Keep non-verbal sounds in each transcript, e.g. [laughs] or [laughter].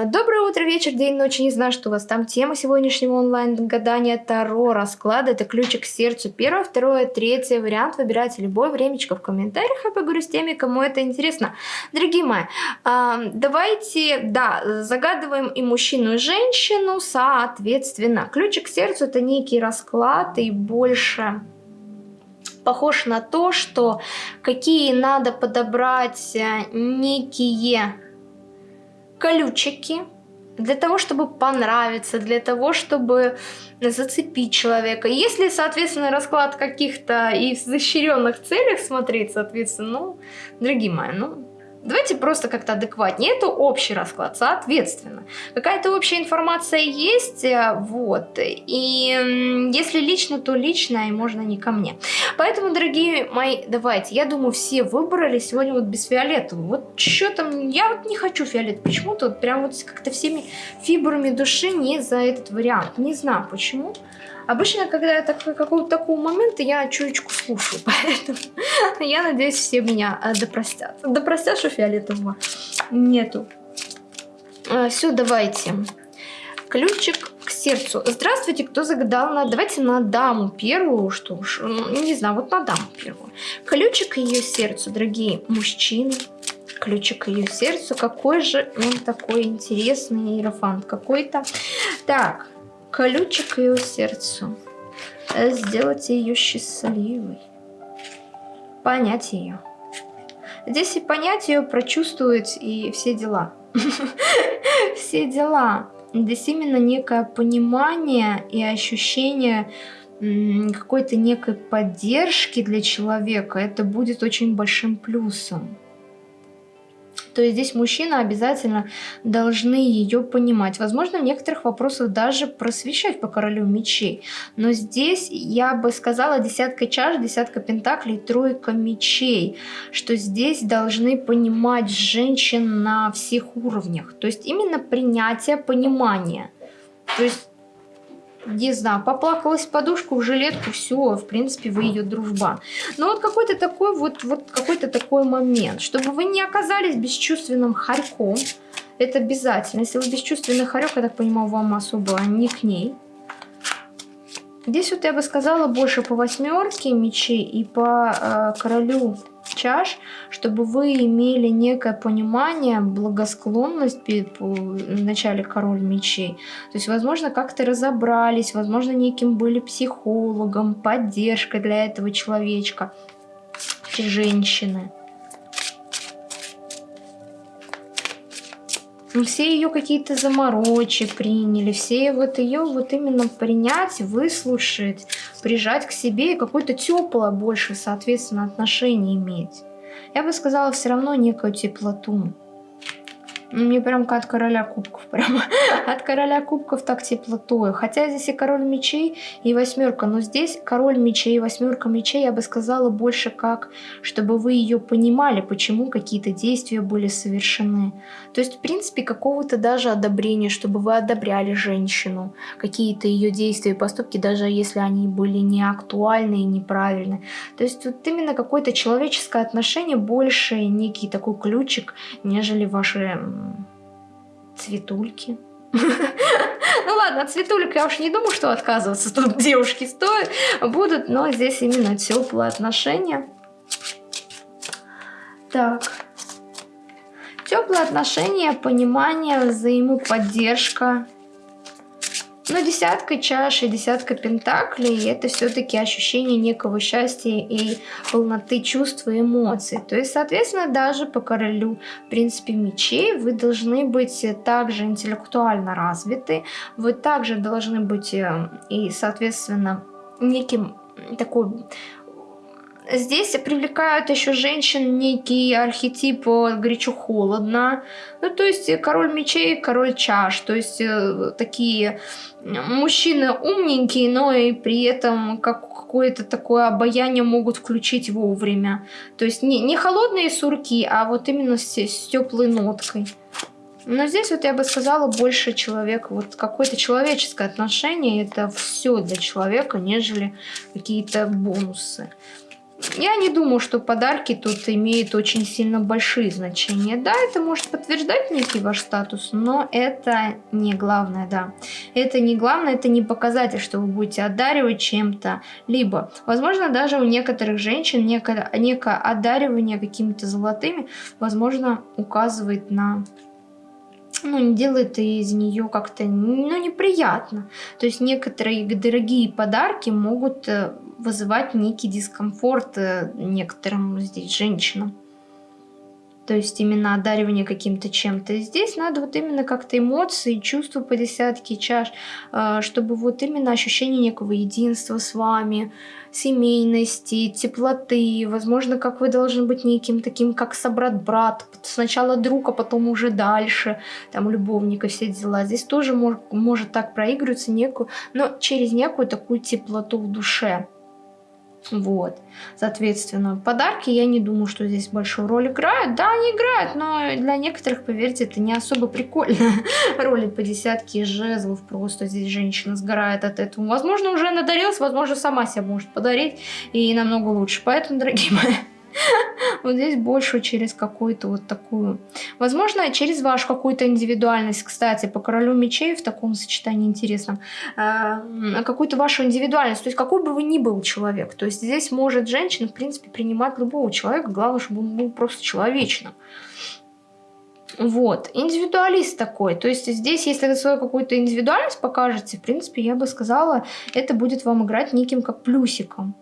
А, доброе утро, вечер, день, ночь. Не знаю, что у вас там. Тема сегодняшнего онлайн-гадания Таро расклада. Это ключик к сердцу. Первое, второе, третье. Вариант выбирайте любой. Времечко в комментариях. Я поговорю с теми, кому это интересно. Дорогие мои, а, давайте, да, загадываем и мужчину, и женщину соответственно. Ключик к сердцу это некий расклад и больше похож на то, что какие надо подобрать э, некие колючики, для того, чтобы понравиться, для того, чтобы зацепить человека. Если, соответственно, расклад каких-то и в защищенных целях смотреть, соответственно, ну, дорогие мои, ну, Давайте просто как-то адекватнее. Это общий расклад, соответственно. Какая-то общая информация есть, э, вот. И если лично, то лично, и можно не ко мне. Поэтому, дорогие мои, давайте. Я думаю, все выбрали сегодня вот без фиолетового. Вот что там, я вот не хочу фиолет. Почему-то вот прям вот как-то всеми фибрами души не за этот вариант. Не знаю почему. Обычно, когда я так, какого-то такого момента, я чуечку слушаю, [laughs] поэтому я надеюсь, все меня э, допростят. Допростят, что фиолетового нету. А, все, давайте. Ключик к сердцу. Здравствуйте, кто загадал на... Давайте на даму первую, что уж, ну, не знаю, вот на даму первую. Ключик к ее сердцу, дорогие мужчины. Ключик к ее сердцу. Какой же он такой интересный иерофант какой-то. Так, колючек ее сердцу. Э, сделать ее счастливой. Понять ее. Здесь и понять ее, прочувствовать и все дела. [laughs] Все дела. Здесь именно некое понимание и ощущение какой-то некой поддержки для человека. Это будет очень большим плюсом. То есть здесь мужчина обязательно должны ее понимать. Возможно, в некоторых вопросах даже просвещать по королю мечей. Но здесь я бы сказала десятка чаш, десятка пентаклей, тройка мечей. Что здесь должны понимать женщин на всех уровнях. То есть именно принятие, понимание. То есть не знаю, поплакалась в подушку, в жилетку, все, в принципе, вы ее дружба. Но вот какой-то такой вот, вот какой-то такой момент, чтобы вы не оказались бесчувственным хорьком, это обязательно. Если вы бесчувственный хорек, я так понимаю, вам особо не к ней. Здесь вот я бы сказала больше по восьмерке мечей и по э, королю чаш, чтобы вы имели некое понимание, благосклонность в начале король мечей. То есть, возможно, как-то разобрались, возможно, неким были психологом, поддержкой для этого человечка, женщины. все ее какие-то заморочи приняли, все вот ее вот именно принять, выслушать, прижать к себе и какое-то теплое больше, соответственно, отношение иметь. Я бы сказала, все равно некую теплоту. Мне прям как от короля кубков. Прям [laughs] от короля кубков так теплотою. Хотя здесь и король мечей, и восьмерка. Но здесь король мечей и восьмерка мечей, я бы сказала, больше как, чтобы вы ее понимали, почему какие-то действия были совершены. То есть, в принципе, какого-то даже одобрения, чтобы вы одобряли женщину. Какие-то ее действия и поступки, даже если они были не актуальны и неправильны. То есть, вот именно какое-то человеческое отношение больше некий такой ключик, нежели ваши цветульки. [laughs] Ну ладно, от я уж не думаю, что отказываться. Тут [laughs] девушки стоят, будут, но здесь именно теплые отношения. Так. Теплые отношения, понимание, взаимоподдержка. Но десятка чаш и десятка пентаклей – это все-таки ощущение некого счастья и полноты чувств и эмоций. То есть, соответственно, даже по королю, в принципе, мечей вы должны быть также интеллектуально развиты, вы также должны быть э, и, соответственно, неким такой Здесь привлекают еще женщин некий архетип горячо-холодно. Ну, то есть король мечей, король чаш. То есть э, такие мужчины умненькие, но и при этом как какое-то такое обаяние могут включить вовремя. То есть не, не холодные сурки, а вот именно с, с теплой ноткой. Но здесь вот я бы сказала больше человек, вот какое-то человеческое отношение, это все для человека, нежели какие-то бонусы. Я не думаю, что подарки тут имеют очень сильно большие значения. Да, это может подтверждать некий ваш статус, но это не главное, да. Это не главное, это не показатель, что вы будете одаривать чем-то. Либо, возможно, даже у некоторых женщин некое, некое одаривание какими-то золотыми, возможно, указывает на ну, не делает из нее как-то, ну, неприятно. То есть некоторые дорогие подарки могут э, вызывать некий дискомфорт э, некоторым здесь женщинам. То есть именно одаривание каким-то чем-то. Здесь надо вот именно как-то эмоции, чувства по десятке чаш, э, чтобы вот именно ощущение некого единства с вами, семейности, теплоты, возможно, как вы должны быть неким таким, как собрат-брат, сначала друг, а потом уже дальше, там, любовника, все дела. Здесь тоже может, может так проигрываться некую, но через некую такую теплоту в душе. Вот, соответственно, подарки, я не думаю, что здесь большую роль играют. Да, они играют, но для некоторых, поверьте, это не особо прикольно. [laughs] Роли по десятке жезлов, просто здесь женщина сгорает от этого. Возможно, уже надарилась, возможно, сама себя может подарить, и намного лучше. Поэтому, дорогие мои, [laughs] Вот здесь больше через какую-то вот такую... Возможно, через вашу какую-то индивидуальность, кстати, по королю мечей в таком сочетании интересном. Э, какую-то вашу индивидуальность. То есть какой бы вы ни был человек. То есть здесь может женщина, в принципе, принимать любого человека. Главное, чтобы он был просто человечным. Вот, индивидуалист такой. То есть здесь, если вы свою какую-то индивидуальность покажете, в принципе, я бы сказала, это будет вам играть неким как плюсиком.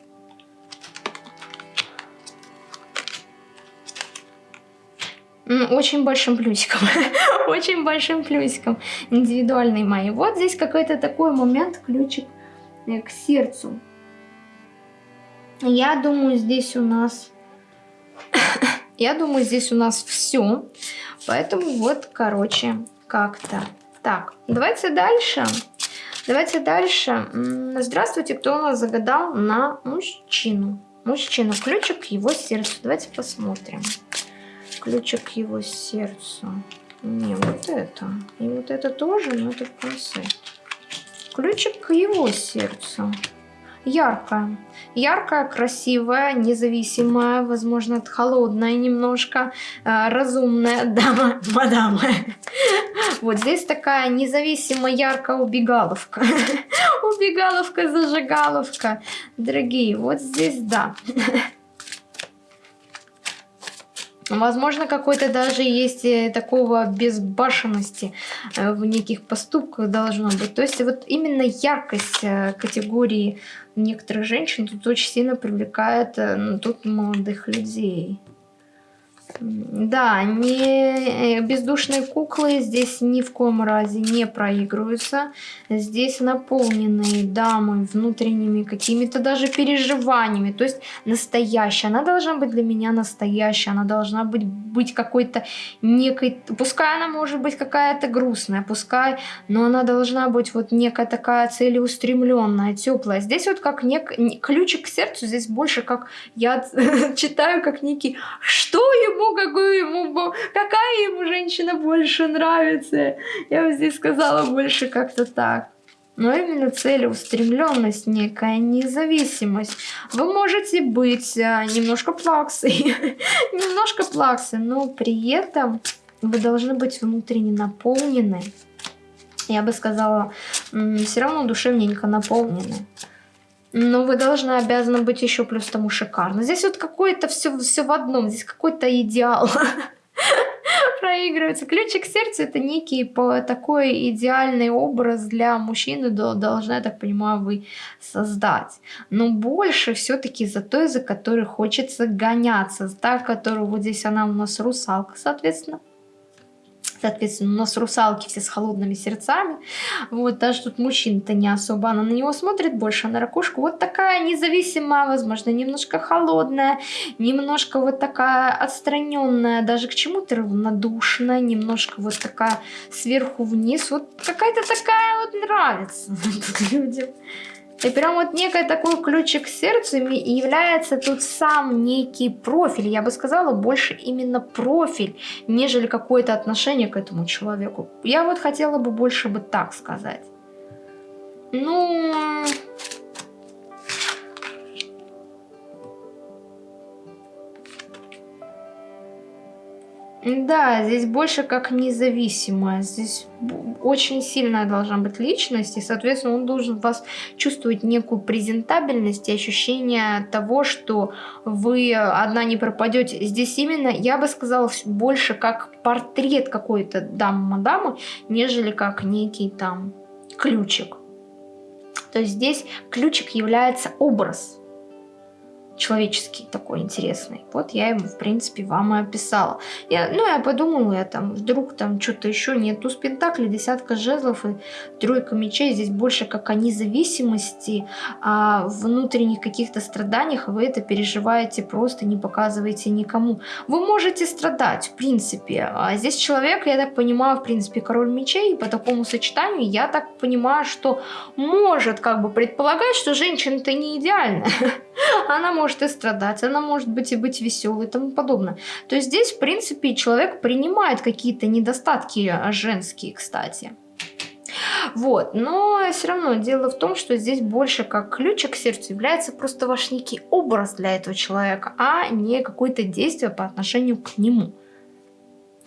Очень большим плюсиком. [laughs] Очень большим плюсиком. Индивидуальные мои. Вот здесь какой-то такой момент, ключик э, к сердцу. Я думаю, здесь у нас... [laughs] Я думаю, здесь у нас все. Поэтому вот, короче, как-то. Так, давайте дальше. Давайте дальше. Здравствуйте, кто у нас загадал на мужчину? Мужчину, ключик к его сердцу. Давайте посмотрим ключик к его сердцу. Не, вот это. И вот это тоже, но это в. Ключик к его сердцу. Яркая. Яркая, красивая, независимая, возможно, холодная немножко, э, разумная [laughs] дама, мадама. Вот здесь такая независимая, яркая убегаловка. [laughs] Убегаловка, зажигаловка. Дорогие, вот здесь да. [laughs] Возможно, какой-то даже есть э, такого безбашенности э, в неких поступках должно быть. То есть вот именно яркость э, категории некоторых женщин тут очень сильно привлекает ну, тут молодых людей. Да, не э, бездушные куклы здесь ни в коем разе не проигрываются. Здесь наполненные дамы внутренними какими-то даже переживаниями. То есть настоящая. Она должна быть для меня настоящая. Она должна быть, быть какой-то некой... Пускай она может быть какая-то грустная, пускай, но она должна быть вот некая такая целеустремленная, теплая. Здесь вот как нек... ключик к сердцу, здесь больше как я [laughs] читаю, как некий... Что ему какую ему, какая ему женщина больше нравится. Я бы здесь сказала больше как-то так. Но именно целеустремленность, некая независимость. Вы можете быть а, немножко плаксой, [laughs] немножко плаксой, но при этом вы должны быть внутренне наполнены. Я бы сказала, все равно душевненько наполнены. Но вы должны, обязаны быть еще плюс тому шикарно. Здесь вот какое-то все, все в одном, здесь какой-то идеал [laughs] проигрывается. Ключик к сердцу это некий по такой идеальный образ для мужчины должна, я так понимаю, вы создать. Но больше все-таки за той, за которой хочется гоняться, за та, которую вот здесь она у нас русалка, соответственно. Соответственно, у нас русалки все с холодными сердцами. Вот даже тут мужчина-то не особо, она на него смотрит, больше на ракушку. Вот такая независимая, возможно, немножко холодная, немножко вот такая отстраненная, даже к чему-то равнодушная, немножко вот такая сверху вниз. Вот какая-то такая вот нравится [laughs] людям. И прям вот некий такой ключик к сердцу является тут сам некий профиль. Я бы сказала, больше именно профиль, нежели какое-то отношение к этому человеку. Я вот хотела бы больше бы так сказать. Ну... Да, здесь больше как независимая. Здесь очень сильная должна быть личность, и, соответственно, он должен вас чувствовать некую презентабельность и ощущение того, что вы одна не пропадете. Здесь именно, я бы сказала, больше как портрет какой-то дамы-мадамы, нежели как некий там ключик. То есть здесь ключик является образ человеческий такой интересный. Вот я ему, в принципе, вам и описала. Я, ну, я подумала, я там, вдруг там что-то еще нет. Туз Пентакли, десятка жезлов и тройка мечей. Здесь больше как о независимости, о внутренних каких-то страданиях. Вы это переживаете просто, не показываете никому. Вы можете страдать, в принципе. А здесь человек, я так понимаю, в принципе, король мечей. По такому сочетанию я так понимаю, что может как бы предполагать, что женщина-то не идеальна. [laughs] Она может может и страдать, она может быть и быть веселой и тому подобное. То есть здесь, в принципе, человек принимает какие-то недостатки женские, кстати. Вот, но все равно дело в том, что здесь больше как ключик к сердцу является просто ваш некий образ для этого человека, а не какое-то действие по отношению к нему.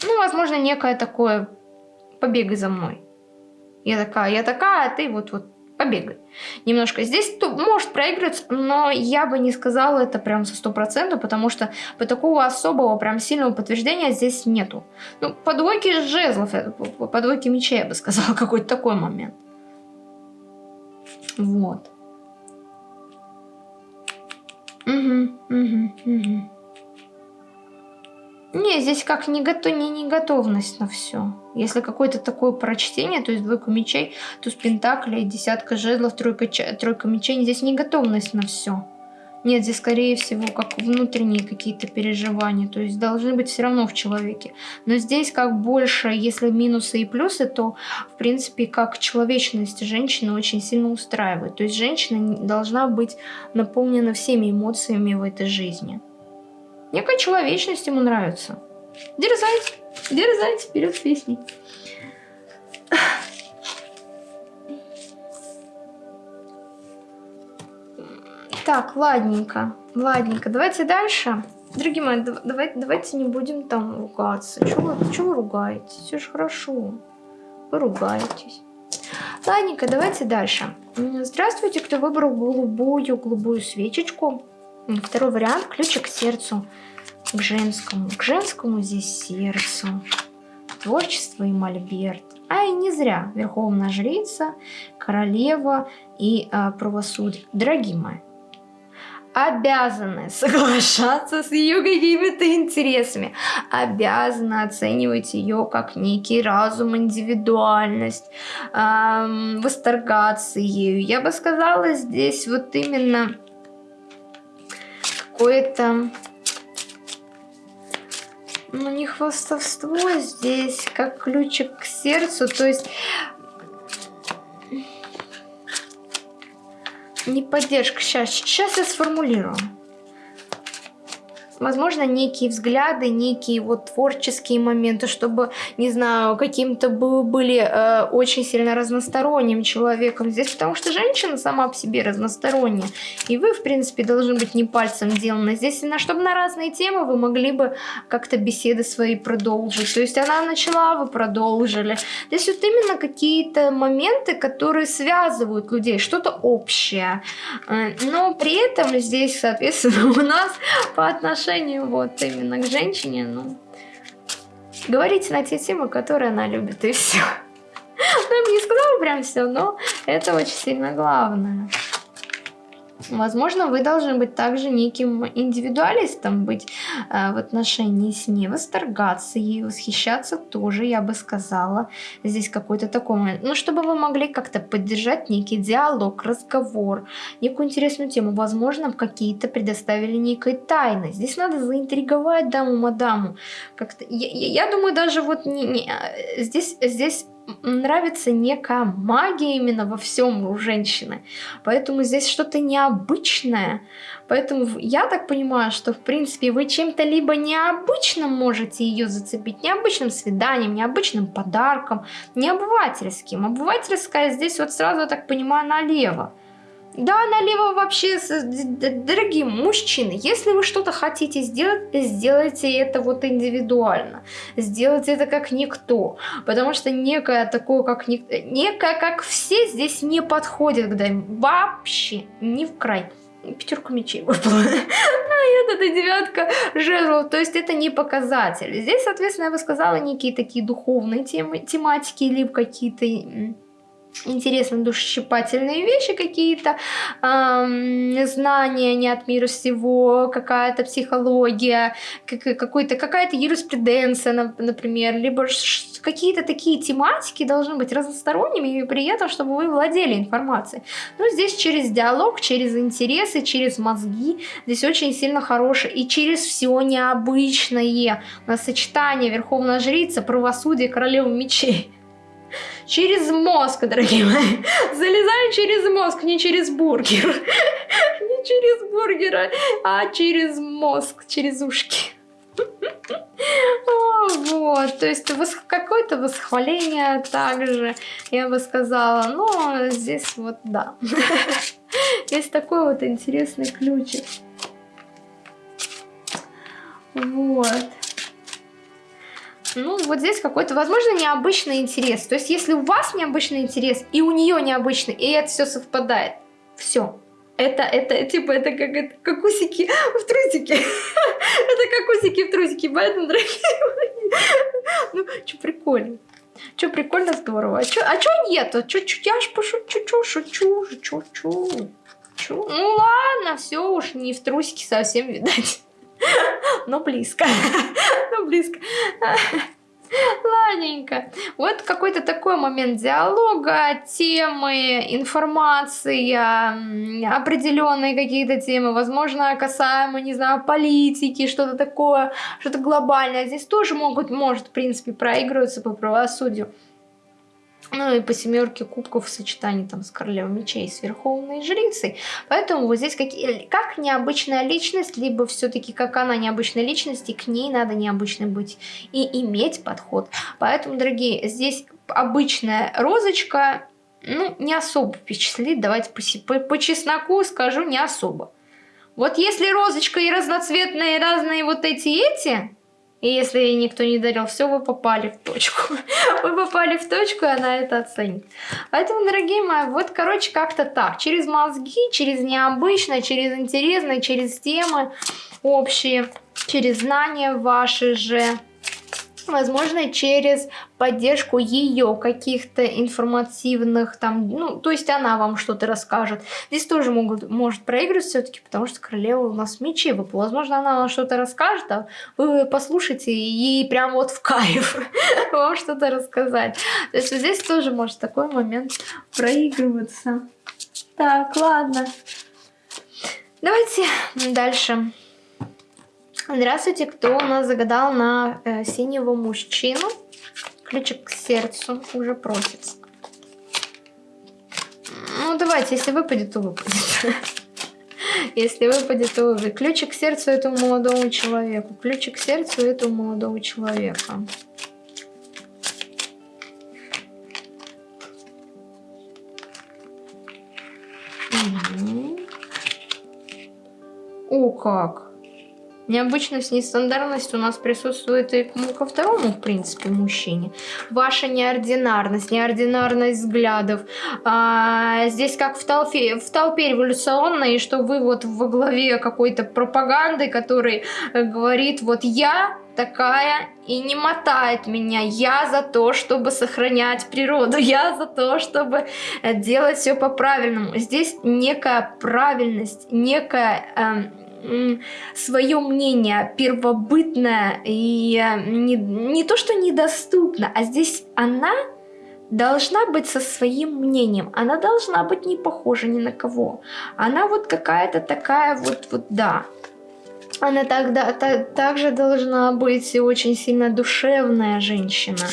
Ну, возможно, некое такое «побегай за мной». Я такая, я такая, а ты вот-вот побегай. Немножко здесь то, может проигрывать, но я бы не сказала это прям со сто процентов, потому что по такого особого прям сильного подтверждения здесь нету. Ну, по двойке жезлов, по двойке мечей я бы сказала, [laughs] какой-то такой момент. Вот. Угу, угу, угу. Не, здесь как не, готов, не, не готовность на все. Если какое-то такое прочтение, то есть двойка мечей, туз пентаклей, десятка жезлов, тройка, тройка мечей, здесь не готовность на все. Нет, здесь скорее всего как внутренние какие-то переживания, то есть должны быть все равно в человеке. Но здесь как больше, если минусы и плюсы, то в принципе как человечность женщины очень сильно устраивает. То есть женщина должна быть наполнена всеми эмоциями в этой жизни. Некая человечность ему нравится. Дерзайте, дерзайте, вперед с песней. Так, ладненько, ладненько. Давайте дальше. Дорогие мои, давайте, давайте не будем там ругаться. Чего вы, вы ругаетесь? Все же хорошо. Вы ругаетесь. Ладненько, давайте дальше. Здравствуйте, кто выбрал голубую-голубую свечечку. Второй вариант – ключик к сердцу, к женскому. К женскому здесь сердцу. Творчество и мольберт. А и не зря. Верховная жрица, королева и э, правосудие. Дорогие мои, обязаны соглашаться с ее какими-то интересами, обязаны оценивать ее как некий разум, индивидуальность, эм, восторгаться ею. Я бы сказала здесь вот именно какое-то... Ну, не хвастовство здесь, как ключик к сердцу. То есть... Не поддержка. Сейчас, сейчас я сформулирую возможно, некие взгляды, некие вот творческие моменты, чтобы, не знаю, каким-то были э, очень сильно разносторонним человеком. Здесь, потому что женщина сама по себе разносторонняя, и вы, в принципе, должны быть не пальцем деланы. Здесь, на, чтобы на разные темы вы могли бы как-то беседы свои продолжить, то есть она начала, вы продолжили. Здесь вот именно какие-то моменты, которые связывают людей, что-то общее, э, но при этом здесь, соответственно, [laughs] у нас по отношению отношению вот именно к женщине, ну, говорите на те темы, которые она любит, и все. Ну, я бы не сказала прям все, но это очень сильно главное. Возможно, вы должны быть также неким индивидуалистом, быть э, в отношении с ней, восторгаться ей, восхищаться тоже, я бы сказала. Здесь какой-то такой момент. Ну, чтобы вы могли как-то поддержать некий диалог, разговор, некую интересную тему. Возможно, какие-то предоставили некой тайны. Здесь надо заинтриговать даму-мадаму. Как-то, я, я, думаю, даже вот не, не, э, здесь, здесь нравится некая магия именно во всем у женщины. Поэтому здесь что-то необычное. Поэтому я так понимаю, что в принципе вы чем-то либо необычным можете ее зацепить, необычным свиданием, необычным подарком, не обывательским. Обывательская здесь вот сразу, я так понимаю, налево. Да, налево вообще, дорогие мужчины, если вы что-то хотите сделать, сделайте это вот индивидуально. Сделайте это как никто. Потому что некое такое, как не, некое, как все, здесь не подходит к даме. Вообще, ни в край. Пятерка мечей выпала. [laughs] А это девятка жезлов. То есть это не показатель. Здесь, соответственно, я бы сказала, некие такие духовные темы, тематики, либо какие-то интересные душесчипательные вещи какие-то, эм, знания не от мира всего, какая-то психология, какой-то, какая-то юриспруденция, например, либо какие-то такие тематики должны быть разносторонними и при этом, чтобы вы владели информацией. Ну, здесь через диалог, через интересы, через мозги, здесь очень сильно хорошее, и через все необычное, на сочетание Верховная Жрица, правосудие, Королева Мечей. Через мозг, дорогие мои. Залезаем через мозг, не через бургер. [laughs] Не через бургера, а через мозг, через ушки. [laughs] Вот, то есть какое-то восхваление также, я бы сказала. Но здесь вот, да. [laughs] Есть такой вот интересный ключик. Вот. Ну, вот здесь какой-то, возможно, необычный интерес. То есть, если у вас необычный интерес, и у нее необычный, и это все совпадает, все. Это, это, типа, это как, это, как усики в трусике. [laughs] это как усики в трусике, поэтому, дорогие мои. Ну, что прикольно. Что прикольно, здорово. А что а чё нет? А чё, чё, я ж пошучу, чё, шучу, чё, чё. Ну ладно, все уж не в трусике совсем, видать. Но близко. [laughs] Но близко. Ладненько. Вот какой-то такой момент диалога, темы, информация, определенные какие-то темы, возможно, касаемо, не знаю, политики, что-то такое, что-то глобальное. Здесь тоже могут, может, в принципе, проигрываться по правосудию. Ну и по семерке кубков в сочетании там с королевой мечей, с верховной жрицей. Поэтому вот здесь какие, как необычная личность, либо все-таки как она необычная личность, и к ней надо необычной быть и иметь подход. Поэтому, дорогие, здесь обычная розочка, ну, не особо впечатлит. Давайте по, по, по чесноку скажу, не особо. Вот если розочка и разноцветные, разные вот эти-эти, и если никто не дарил, все, вы попали в точку. [laughs] Вы попали в точку, и она это оценит. Поэтому, дорогие мои, вот, короче, как-то так. Через мозги, через необычное, через интересное, через темы общие, через знания ваши же возможно, через поддержку ее каких-то информативных, там, ну, то есть она вам что-то расскажет. Здесь тоже могут, может проигрывать все-таки, потому что королева у нас мечи выпала. Возможно, она вам что-то расскажет, а вы послушайте и прям вот в кайф [laughs] вам что-то рассказать. То есть здесь тоже может такой момент проигрываться. Так, ладно. Давайте дальше. Здравствуйте, кто у нас загадал на э, синего мужчину? Ключик к сердцу уже просится. Ну, давайте, если выпадет, то выпадет. [laughs] Если выпадет, то выпадет. Ключик к сердцу этому молодому человеку. Ключик к сердцу этому молодому человека. О, как! Необычность, нестандартность у нас присутствует и ко второму, в принципе, мужчине. Ваша неординарность, неординарность взглядов. А, здесь как в толпе, в толпе революционной, что вы вот во главе какой-то пропаганды, который э, говорит, вот я такая и не мотает меня. Я за то, чтобы сохранять природу. Я за то, чтобы э, делать все по-правильному. Здесь некая правильность, некая... Эм, свое мнение первобытное и э, не, не то, что недоступно, а здесь она должна быть со своим мнением. Она должна быть не похожа ни на кого. Она вот какая-то такая вот, вот да. Она тогда та, также должна быть очень сильно душевная женщина.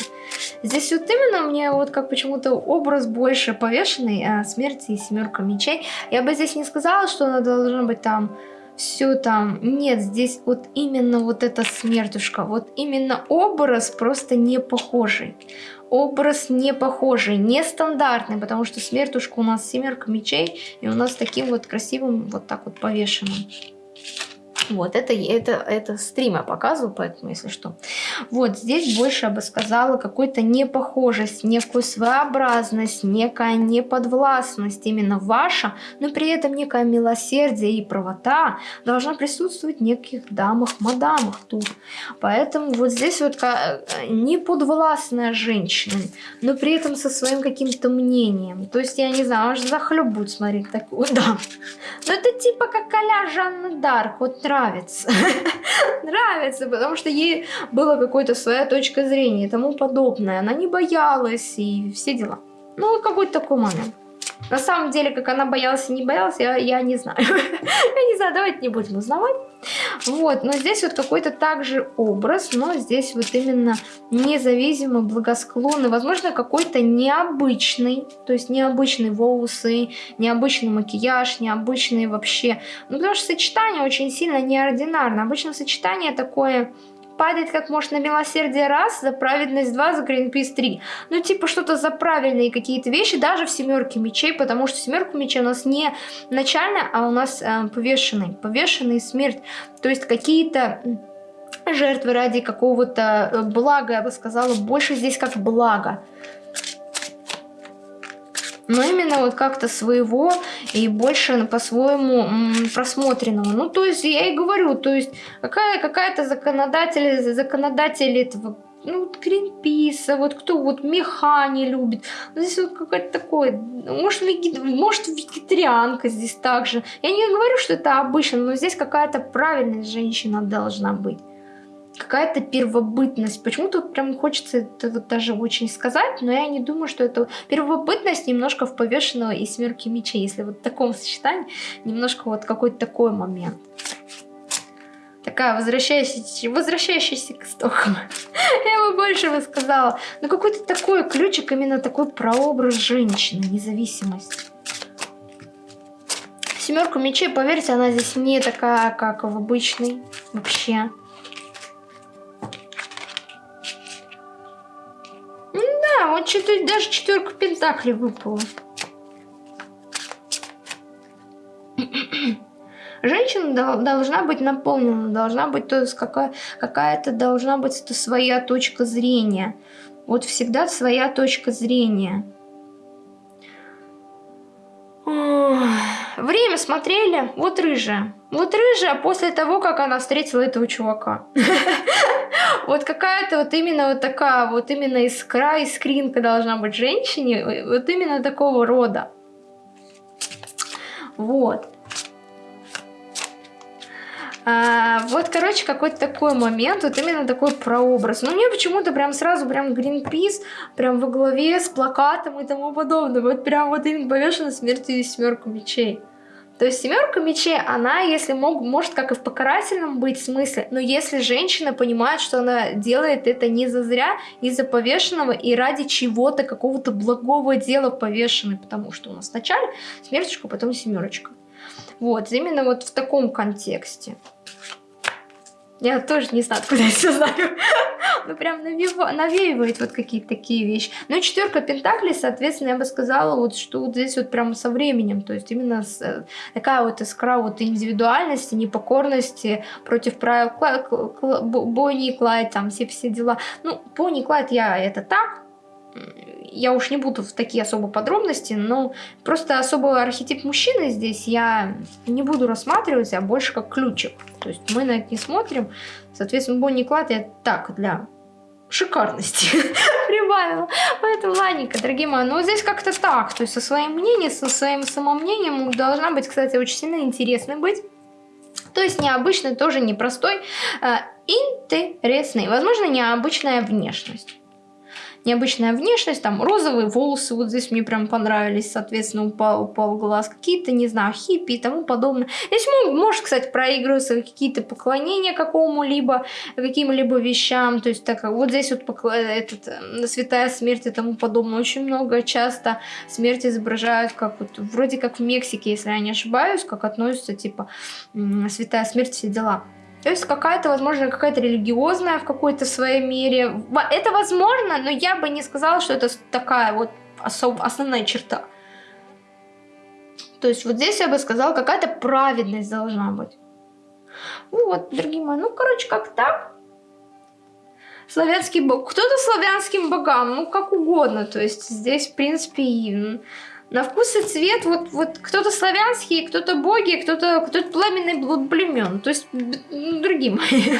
Здесь вот именно мне вот как почему-то образ больше повешенный о смерти и семерка мечей. Я бы здесь не сказала, что она должна быть там все там. Нет, здесь вот именно вот эта смертушка, вот именно образ просто не похожий. образ не похожий, нестандартный, потому что смертушка у нас семерка мечей, и у нас таким вот красивым, вот так вот повешенным. Вот, это, это, это стрим я показываю, поэтому, если что. Вот, здесь больше, я бы сказала, какой-то непохожесть, некую своеобразность, некая неподвластность именно ваша, но при этом некое милосердие и правота должна присутствовать в неких дамах, мадамах тут. Поэтому вот здесь вот неподвластная женщина, но при этом со своим каким-то мнением. То есть, я не знаю, аж захлеб будет смотреть такую, да. Но это типа как а Жанна Дарк, вот нравится нравится. [laughs] нравится, потому что ей была какая-то своя точка зрения и тому подобное. Она не боялась и все дела. Ну, какой-то такой момент. На самом деле, как она боялась и не боялась, я, я не знаю. [laughs] я не знаю, давайте не будем узнавать. Вот, но здесь вот какой-то также образ, но здесь вот именно независимый, благосклонный, возможно, какой-то необычный, то есть необычные волосы, необычный макияж, необычные вообще, ну потому что сочетание очень сильно неординарно. Обычно сочетание такое падает как может на милосердие раз, за праведность два, за Greenpeace три. Ну, типа что-то за правильные какие-то вещи, даже в семерке мечей, потому что семерку мечей у нас не начальная, а у нас э, повешенный, повешенный смерть. То есть какие-то жертвы ради какого-то э, блага, я бы сказала, больше здесь как благо но именно вот как-то своего и больше по-своему просмотренного. Ну, то есть, я и говорю, то есть, какая, какая-то законодатель, законодатель этого ну, Гринписа, вот кто вот меха не любит. Ну, здесь вот какое-то такое, может, веги... может вегетарианка здесь также. Я не говорю, что это обычно, но здесь какая-то правильность женщина должна быть какая-то первобытность. Почему-то прям хочется это вот даже очень сказать, но я не думаю, что это первобытность немножко в повешенного и смерки мечей, если вот в таком сочетании немножко вот какой-то такой момент. Такая возвращающаяся, возвращающаяся к истокам. [laughs] я бы больше бы сказала. Но какой-то такой ключик, именно такой прообраз женщины, независимость. Семерка мечей, поверьте, она здесь не такая, как в обычной вообще. Вот что-то даже четверка пентаклей выпала. Женщина должна быть наполнена, должна быть, то есть какая-то какая должна быть то своя точка зрения. Вот всегда своя точка зрения. Время смотрели, вот рыжая. Вот рыжая после того, как она встретила этого чувака. [laughs] Вот какая-то вот именно вот такая вот именно искра, искринка должна быть женщине, вот именно такого рода. Вот. А, вот, короче, какой-то такой момент, вот именно такой прообраз. Но мне почему-то прям сразу прям Greenpeace прям во главе с плакатом и тому подобное. Вот прям вот именно повешена смертью и семерку мечей. То есть семерка мечей, она, если мог, может как и в покарательном быть смысле, но если женщина понимает, что она делает это не за зря, из-за повешенного и ради чего-то, какого-то благого дела повешенной, потому что у нас вначале смерточка, потом семерочка. Вот, именно вот в таком контексте. Я тоже не знаю, откуда я все знаю. [laughs] Ну, прям навеивает вот какие-то такие вещи. Ну, четверка пентаклей, соответственно, я бы сказала, вот что вот здесь вот прям со временем, то есть именно с, э, такая вот искра вот индивидуальности, непокорности против правил Бонни и Клайд, там все, все дела. Ну, Бонни и Клайд я это так, я уж не буду в такие особо подробности, но просто особый архетип мужчины здесь я не буду рассматривать, а больше как ключик. То есть мы на это не смотрим. Соответственно, Бонни Клад я так для шикарности [laughs] прибавила. Поэтому, ладненько, дорогие мои, ну здесь как-то так. То есть со своим мнением, со своим самомнением должна быть, кстати, очень сильно интересной быть. То есть необычный, тоже непростой, а интересный. Возможно, необычная внешность необычная внешность, там розовые волосы, вот здесь мне прям понравились, соответственно, упал, упал глаз, какие-то, не знаю, хиппи и тому подобное. Здесь может, кстати, проигрываться какие-то поклонения какому-либо, каким-либо вещам, то есть так вот здесь вот покл... этот, э, святая смерть и тому подобное, очень много часто смерть изображают, как вот, вроде как в Мексике, если я не ошибаюсь, как относятся, типа, святая смерть, все дела. То есть какая-то, возможно, какая-то религиозная в какой-то своей мере. Это возможно, но я бы не сказала, что это такая вот особ... основная черта. То есть вот здесь я бы сказала, какая-то праведность должна быть. Вот, дорогие мои, ну, короче, как так. Славянский бог. Кто-то славянским богам, ну, как угодно. То есть здесь, в принципе, и на вкус и цвет, вот, вот кто-то славянский, кто-то боги, кто-то кто, -то, пламенный блуд племен. То есть, другие мои.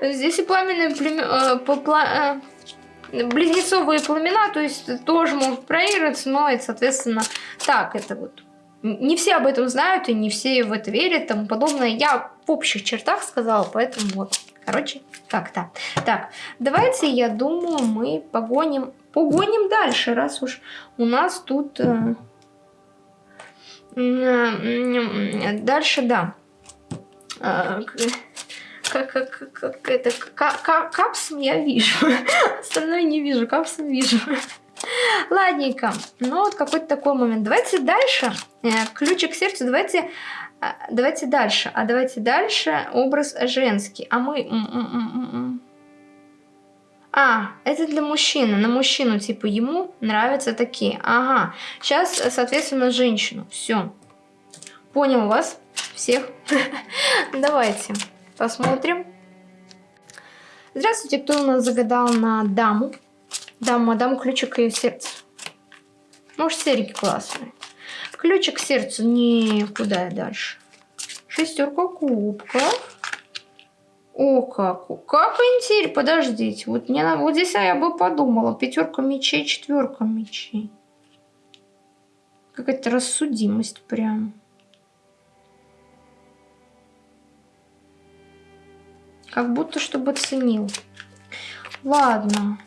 [laughs] Здесь и пламенные племен... Э, э, близнецовые пламена, то есть тоже могут проигрываться, но это, соответственно, так, это вот не все об этом знают и не все в это верят и тому подобное. Я в общих чертах сказала, поэтому вот. Короче, как-то. Так, давайте, я думаю, мы погоним, погоним дальше, раз уж у нас тут... Э, э, дальше, да. Э, как, как, как, это, как, капсом я вижу. [laughs] Остальное не вижу, капсом вижу. Ладненько. Ну, вот какой-то такой момент. Давайте дальше. Ключик к сердцу. Давайте, давайте дальше. А давайте дальше образ женский. А мы... А, это для мужчины. На мужчину, типа, ему нравятся такие. Ага. Сейчас, соответственно, женщину. Все. Понял вас всех. [laughs] Давайте посмотрим. Здравствуйте, кто у нас загадал на даму? Дам мадам ключик к ее сердцу. Может, серьги классные. Ключик к сердцу. Никуда дальше. Шестерка кубков. О, как, как интересно. Подождите, вот, мне, вот здесь я бы подумала. Пятерка мечей, четверка мечей. Какая-то рассудимость прям. Как будто чтобы ценил. Ладно.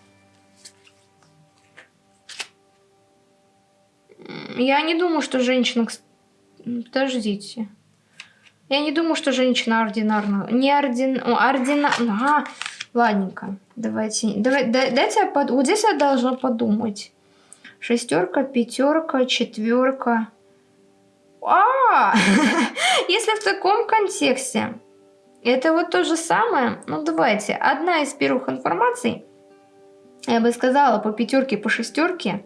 Я не думаю, что женщина... Подождите. Я не думаю, что женщина ординарна. Не ордин... Ордина... Ага. Ладненько. Давайте... Давай... Дайте я под... Вот здесь я должна подумать. Шестерка, пятерка, четверка. А, [laughs] если в таком контексте, это вот то же самое. Ну давайте, одна из первых информаций, я бы сказала по пятерке, по шестерке,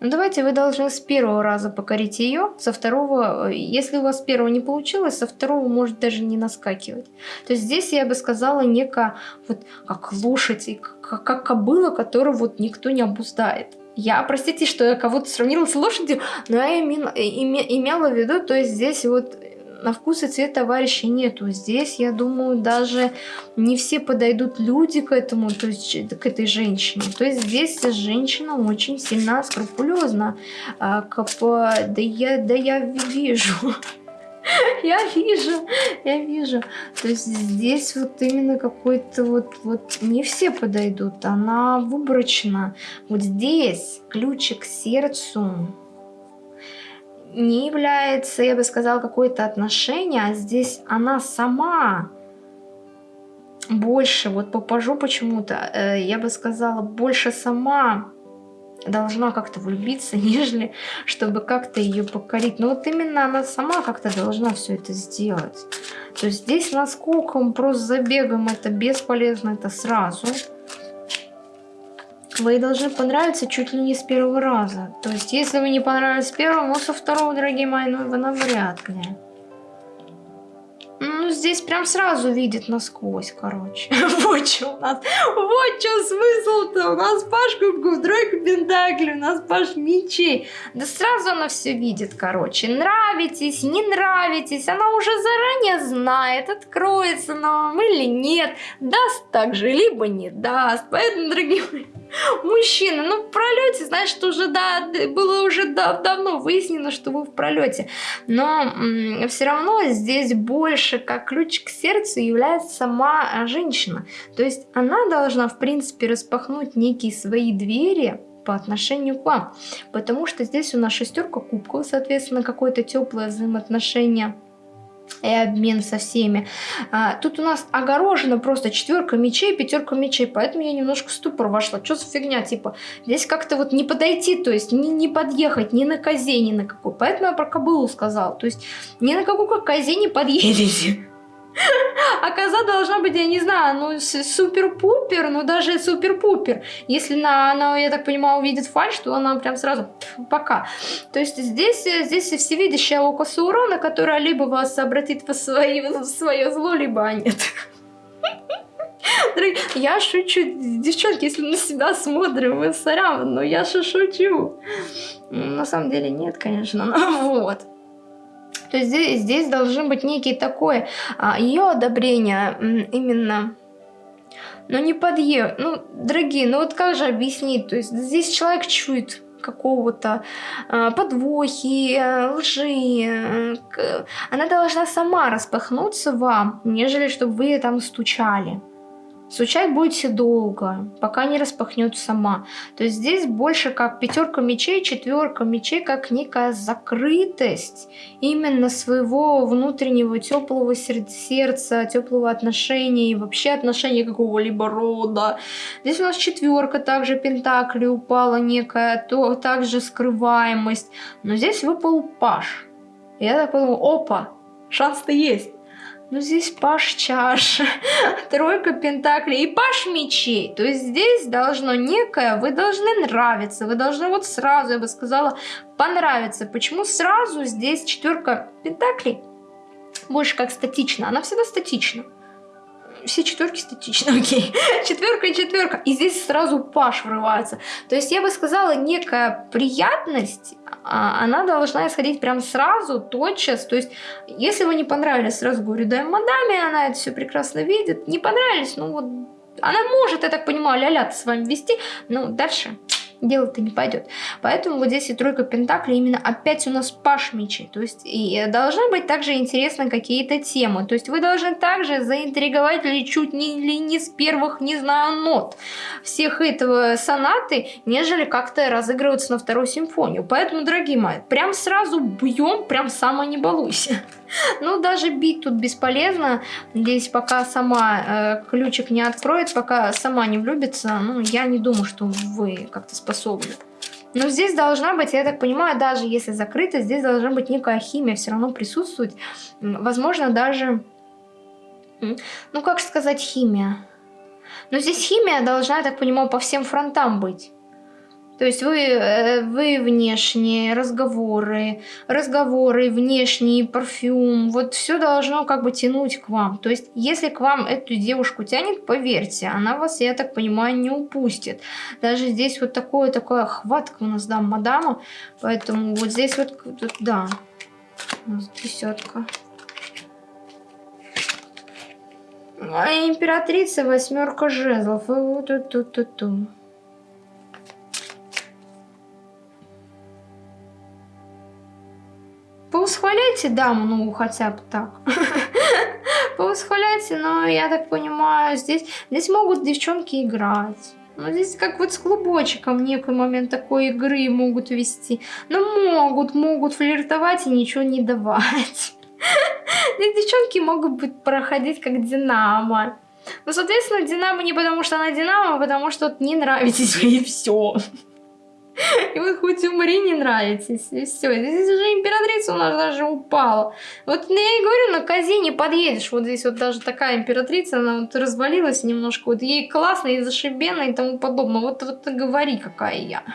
ну давайте вы должны с первого раза покорить ее, со второго, если у вас с первого не получилось, со второго может даже не наскакивать. То есть здесь я бы сказала неко вот как лошадь, как, как кобыла, которую вот никто не обуздает. Я, простите, что я кого-то сравнила с лошадью, но я имела, имела в виду, то есть здесь вот на вкус и цвет товарища нету. Здесь, я думаю, даже не все подойдут люди к этому, то есть к этой женщине. То есть здесь женщина очень сильно скрупулезна. А, да, я, да я вижу. [laughs] Я вижу, я вижу. То есть здесь вот именно какой-то вот, вот не все подойдут, она выборочна. Вот здесь ключик к сердцу не является, я бы сказала, какое-то отношение, а здесь она сама больше, вот попажу почему-то, э, я бы сказала, больше сама должна как-то влюбиться, [laughs] нежели чтобы как-то ее покорить. Но вот именно она сама как-то должна все это сделать. То есть здесь наскоком, просто забегом это бесполезно, это сразу вы должны понравиться чуть ли не с первого раза. То есть, если вы не понравились с первого, ну, со второго, дорогие мои, ну, вы навряд ли. Ну, здесь прям сразу видит насквозь, короче. [laughs] вот что у нас. Вот что смысл-то. У нас паш кубков, тройка пентаклей, у нас паш мечей. Да сразу она все видит, короче. Нравитесь, не нравитесь. Она уже заранее знает, откроется нам или нет. Даст так же, либо не даст. Поэтому, дорогие мои, мужчина, ну в пролете, значит, уже да, было уже да, давно выяснено, что вы в пролете. Но все равно здесь больше как ключ к сердцу является сама женщина. То есть она должна, в принципе, распахнуть некие свои двери по отношению к вам. Потому что здесь у нас шестерка кубков, соответственно, какое-то теплое взаимоотношение – и обмен со всеми. А, тут у нас огорожено просто четверка мечей, пятерка мечей, поэтому я немножко в ступор вошла. Что за фигня, типа, здесь как-то вот не подойти, то есть не, не подъехать ни на козе, ни на какой. Поэтому я про кобылу сказала, то есть ни на какую козе не подъедете. [laughs] А коза должна быть, я не знаю, ну супер-пупер, ну даже супер-пупер. Если на, она, я так понимаю, увидит фальш, то она прям сразу пока. То есть здесь, здесь всевидящая око Саурона, которая либо вас обратит в, свои, в свое зло, либо нет. [laughs] Я шучу, девчонки, если на себя смотрим, вы сорян, но я же шучу. На самом деле нет, конечно, но [laughs] вот. То здесь, здесь должен быть некий такой, а, ее одобрение именно но не подъем. Ну, дорогие, ну вот как же объяснить? То есть здесь человек чует какого-то э, подвохи, э, лжи. Э, она должна сама распахнуться вам, нежели чтобы вы там стучали. Стучать будете долго, пока не распахнет сама. То есть здесь больше как пятерка мечей, четверка мечей, как некая закрытость именно своего внутреннего теплого сердца, теплого отношения и вообще отношения какого-либо рода. Здесь у нас четверка, также пентакли упала некая, то также скрываемость. Но здесь выпал паш. Я так подумала, опа, шанс-то есть. Ну, здесь паш чаш, [laughs] тройка пентаклей и паш мечей. То есть здесь должно некое, вы должны нравиться, вы должны вот сразу, я бы сказала, понравиться. Почему сразу здесь четверка пентаклей? Больше как статично, она всегда статична все четверки статичны, [laughs] окей. четверка и четверка. И здесь сразу паш врывается. То есть я бы сказала, некая приятность, а, она должна исходить прям сразу, тотчас. То есть, если вы не понравились, сразу говорю, дай мадаме, она это все прекрасно видит. Не понравились, ну вот, она может, я так понимаю, ля-ля с вами вести, но дальше дело-то не пойдет. Поэтому вот здесь и тройка пентаклей именно опять у нас паш мечей. То есть и должны быть также интересны какие-то темы. То есть вы должны также заинтриговать или чуть не, ли не с первых, не знаю, нот всех этого сонаты, нежели как-то разыгрываться на вторую симфонию. Поэтому, дорогие мои, прям сразу бьем, прям сама не балуйся. [laughs] Ну, даже бить тут бесполезно. Здесь пока сама э, ключик не откроет, пока сама не влюбится, ну, я не думаю, что вы как-то способны. Но здесь должна быть, я так понимаю, даже если закрыто, здесь должна быть некая химия все равно присутствовать. Возможно, даже, ну, как сказать, химия. Но здесь химия должна, я так понимаю, по всем фронтам быть. То есть вы, э, вы внешние, разговоры, разговоры, внешний парфюм, вот все должно как бы тянуть к вам. То есть если к вам эту девушку тянет, поверьте, она вас, я так понимаю, не упустит. Даже здесь вот такое, такое хватка у нас, да, мадама, поэтому вот здесь вот, да, десятка. А императрица восьмерка жезлов. Вот тут, тут, тут, тут. Поусхваляйте даму, ну хотя бы так. [laughs] Поусхваляйте, но я так понимаю, здесь, здесь могут девчонки играть. Ну, здесь как вот с клубочком некий момент такой игры могут вести. Ну, могут, могут флиртовать и ничего не давать. [laughs] Девчонки могут быть проходить как Динамо. Ну, соответственно, Динамо не потому, что она Динамо, а потому что не нравитесь и все. [laughs] И вот хоть умри, не нравитесь, и все. Здесь же императрица у нас даже упала. Вот я и говорю, на козе не подъедешь. Вот здесь вот даже такая императрица, она вот развалилась немножко. Вот ей классно, и зашибенно, и тому подобное. Вот, вот говори, какая я. [laughs]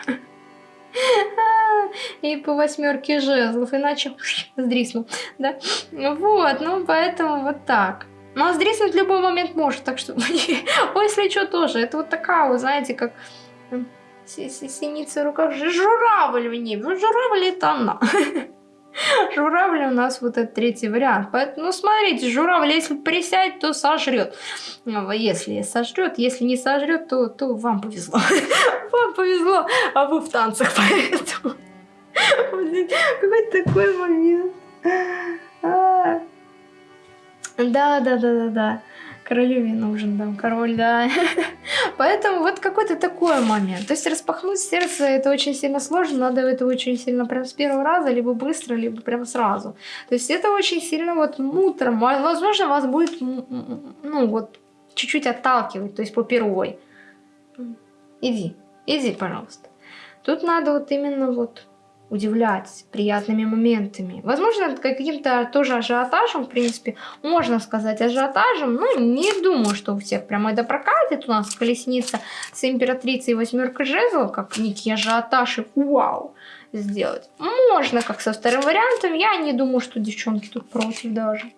И по восьмерке жезлов, иначе [laughs] сдрисну, да? Вот, ну поэтому вот так. Ну, а сдриснуть в любой момент может, так что... Ой, если что, тоже. Это вот такая, вот, знаете, как синица в руках, журавль в небе. Ну, журавль это она. [laughs] Журавль у нас вот этот третий вариант. Поэтому, ну, смотрите, журавль, если присядет, то сожрет. Ну, если сожрет, если не сожрет, то, то вам повезло. [laughs] Вам повезло, а вы в танцах, [laughs] поэтому... Какой такой момент. А. Да, да, да, да, да королеве нужен, там, король, да. [laughs] Поэтому вот какой-то такой момент. То есть распахнуть сердце, это очень сильно сложно, надо это очень сильно прям с первого раза, либо быстро, либо прям сразу. То есть это очень сильно вот мутором, возможно, вас будет, ну, вот, чуть-чуть отталкивать, то есть по первой. Иди, иди, пожалуйста. Тут надо вот именно вот удивлять приятными моментами. Возможно, каким-то тоже ажиотажем, в принципе, можно сказать ажиотажем, но не думаю, что у всех прямо это прокатит. У нас колесница с императрицей и восьмеркой жезлов, как некий ажиотаж и вау сделать. Можно, как со вторым вариантом, я не думаю, что девчонки тут против даже.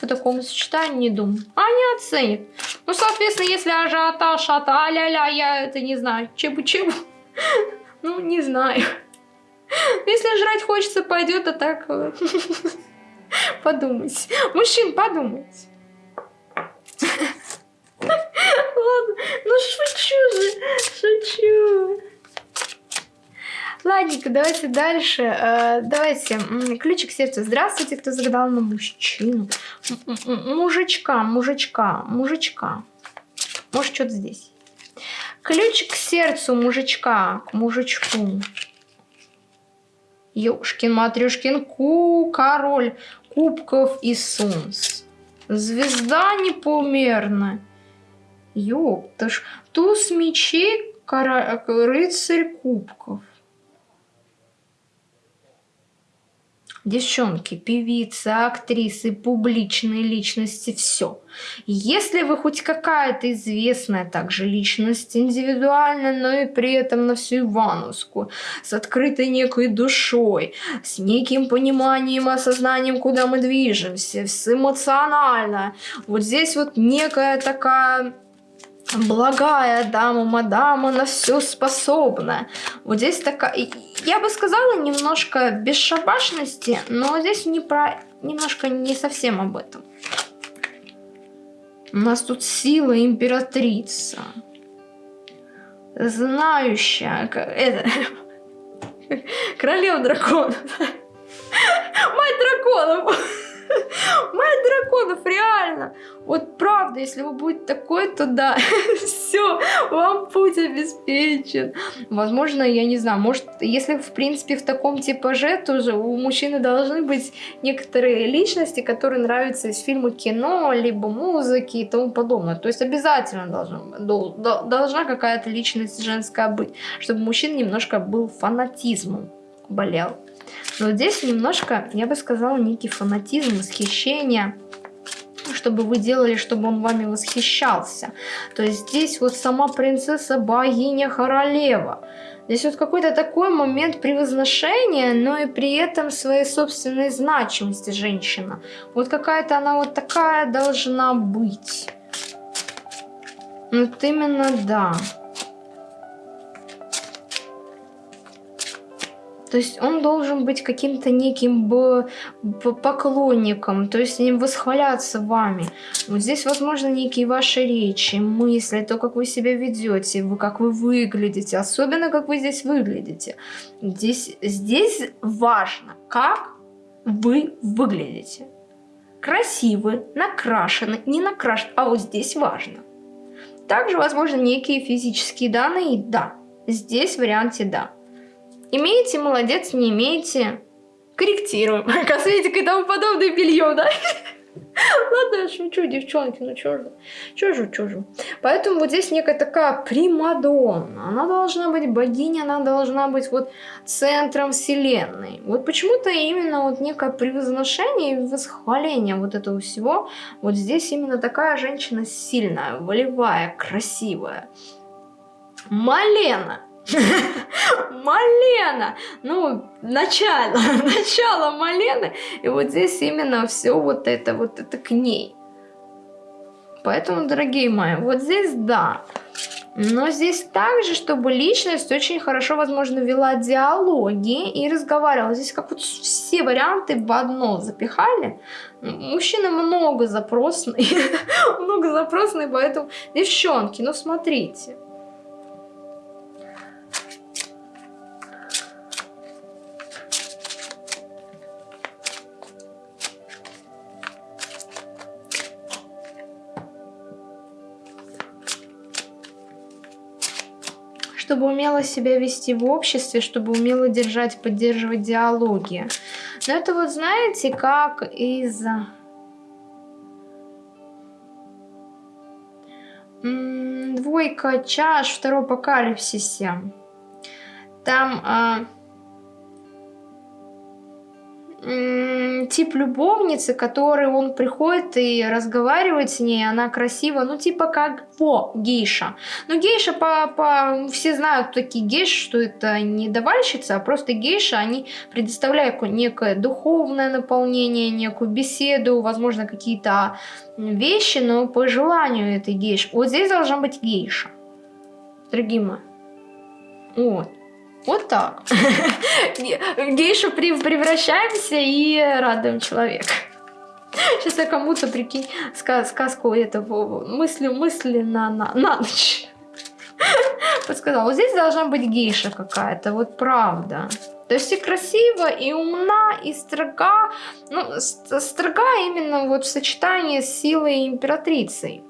По такому сочетанию не думаю. Они оценят. Ну, соответственно, если ажиотаж от а-ля-ля, я это не знаю, чебу-чебу, [laughs] ну, не знаю. [laughs] Если жрать хочется, пойдет, а так [laughs] подумайте. Мужчин, подумайте. [laughs] Ладно, ну шучу же, шучу. Ладненько, давайте дальше. Э, давайте, ключик сердца. Здравствуйте, кто загадал на мужчину. Мужичка, мужичка, мужичка. Может, что-то здесь. Ключик к сердцу мужичка, к мужичку. Ёшкин, Матрюшкин, Ку, король кубков и солнц. Звезда непомерна. Ж, туз мечей, рыцарь кубков. Девчонки, певицы, актрисы, публичные личности, все. Если вы хоть какая-то известная также личность, индивидуальная, но и при этом на всю Ивановскую, с открытой некой душой, с неким пониманием, осознанием, куда мы движемся, с эмоционально, вот здесь вот некая такая благая дама, мадама, на все способна. Вот здесь такая, я бы сказала, немножко бесшабашности, но здесь не про, немножко не совсем об этом. У нас тут сила императрица. Знающая, это, [laughs] королева драконов. [laughs] Мать драконов. Мать драконов, реально. Вот правда, если вы будете такой, то да, [laughs] все, вам путь обеспечен. Возможно, я не знаю, может, если в принципе в таком типаже, то же у мужчины должны быть некоторые личности, которые нравятся из фильма, кино, либо музыки и тому подобное. То есть обязательно должна, должна какая-то личность женская быть, чтобы мужчина немножко был фанатизмом, болел. Но здесь немножко, я бы сказала, некий фанатизм, восхищение, чтобы вы делали, чтобы он вами восхищался. То есть здесь вот сама принцесса, богиня, королева. Здесь вот какой-то такой момент превозношения, но и при этом своей собственной значимости женщина. Вот какая-то она вот такая должна быть. Вот именно да. То есть он должен быть каким-то неким поклонником, то есть не восхваляться вами. Вот здесь, возможно, некие ваши речи, мысли, то, как вы себя ведете, вы, как вы выглядите, особенно как вы здесь выглядите. Здесь, здесь важно, как вы выглядите. Красивы, накрашены, не накрашены, а вот здесь важно. Также, возможно, некие физические данные, да. Здесь в варианте да. Имеете, молодец, не имеете, корректируем. [laughs] Косметика и тому подобное белье, да? [laughs] Ладно, я шучу, девчонки, ну чё же, чё же, чё же. Поэтому вот здесь некая такая примадонна. Она должна быть богиня, она должна быть вот центром вселенной. Вот почему-то именно вот некое превозношение и восхваление вот этого всего. Вот здесь именно такая женщина сильная, волевая, красивая. Малена. [laughs] Малена! Ну, начало, [laughs] начало Малены. И вот здесь именно все вот это, вот это к ней. Поэтому, дорогие мои, вот здесь да. Но здесь также, чтобы личность очень хорошо, возможно, вела диалоги и разговаривала. Здесь как вот все варианты в одно запихали. Мужчина много запросный, [laughs] много запросный, поэтому, девчонки, ну смотрите. Чтобы умела себя вести в обществе, чтобы умела держать, поддерживать диалоги. Но это вот знаете, как из... Двойка чаш второй апокалипсисе. Там а, тип любовницы, который он приходит и разговаривает с ней, она красива, ну типа как во, гейша. Ну гейша, по, по, все знают такие гейши, что это не давальщица, а просто гейша, они предоставляют некое духовное наполнение, некую беседу, возможно какие-то вещи, но по желанию этой гейши. Вот здесь должна быть гейша, дорогие мои. Вот. Вот так. [laughs] Гейшу превращаемся и радуем человека. [laughs] Сейчас я кому-то, прикинь, сказку этого мысли, мысли на, на, на ночь. [laughs] Подсказала. Вот здесь должна быть гейша какая-то, вот правда. То есть и красиво, и умна, и строга. Ну, строга именно вот в сочетании с силой императрицей.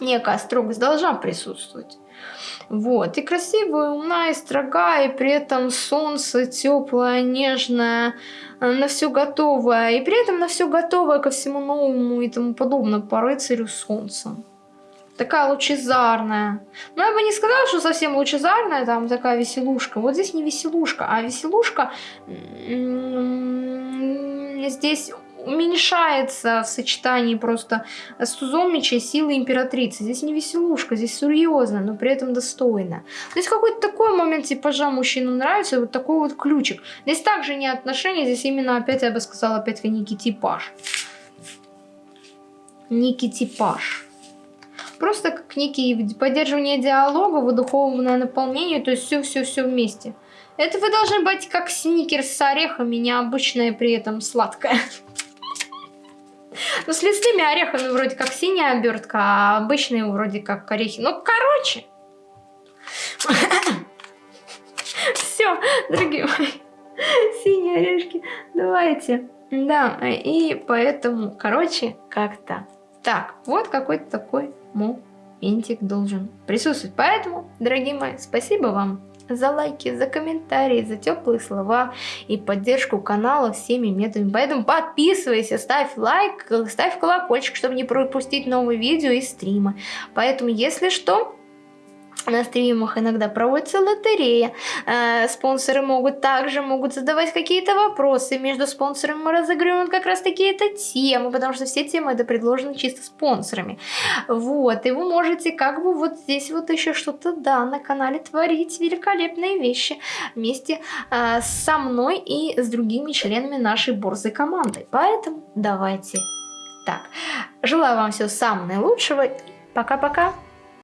Некая строгость должна присутствовать. Вот. И красивая, умная, и строгая, и при этом солнце теплое, нежное, э, на все готовое. И при этом на все готовое ко всему новому и тому подобное по рыцарю солнца. Такая лучезарная. Но я бы не сказала, что совсем лучезарная, там такая веселушка. Вот здесь не веселушка, а веселушка здесь уменьшается в сочетании просто с Тузомичей силы императрицы. Здесь не веселушка, здесь серьезно, но при этом достойно. Здесь какой-то такой момент типажа мужчину нравится, вот такой вот ключик. Здесь также не отношения, здесь именно опять, я бы сказала, опять-таки некий типаж. Некий типаж. Просто как некий поддерживание диалога, духовное наполнение, то есть все-все-все вместе. Это вы должны быть как сникерс с орехами, необычное при этом сладкое. Ну, с лесными орехами вроде как синяя обертка, а обычные вроде как орехи. Ну, короче. [coughs] Все, дорогие мои. Синие орешки. Давайте. Да, и поэтому, короче, как-то. Так, вот какой-то такой моментик должен присутствовать. Поэтому, дорогие мои, спасибо вам за лайки, за комментарии, за теплые слова и поддержку канала всеми методами. Поэтому подписывайся, ставь лайк, ставь колокольчик, чтобы не пропустить новые видео и стримы. Поэтому, если что, на стримах иногда проводится лотерея. Э, спонсоры могут также могут задавать какие-то вопросы. Между спонсорами мы разыгрываем как раз таки это темы, потому что все темы это предложены чисто спонсорами. Вот, и вы можете как бы вот здесь вот еще что-то, да, на канале творить великолепные вещи вместе э, со мной и с другими членами нашей борзой команды. Поэтому давайте так. Желаю вам всего самого наилучшего. Пока-пока.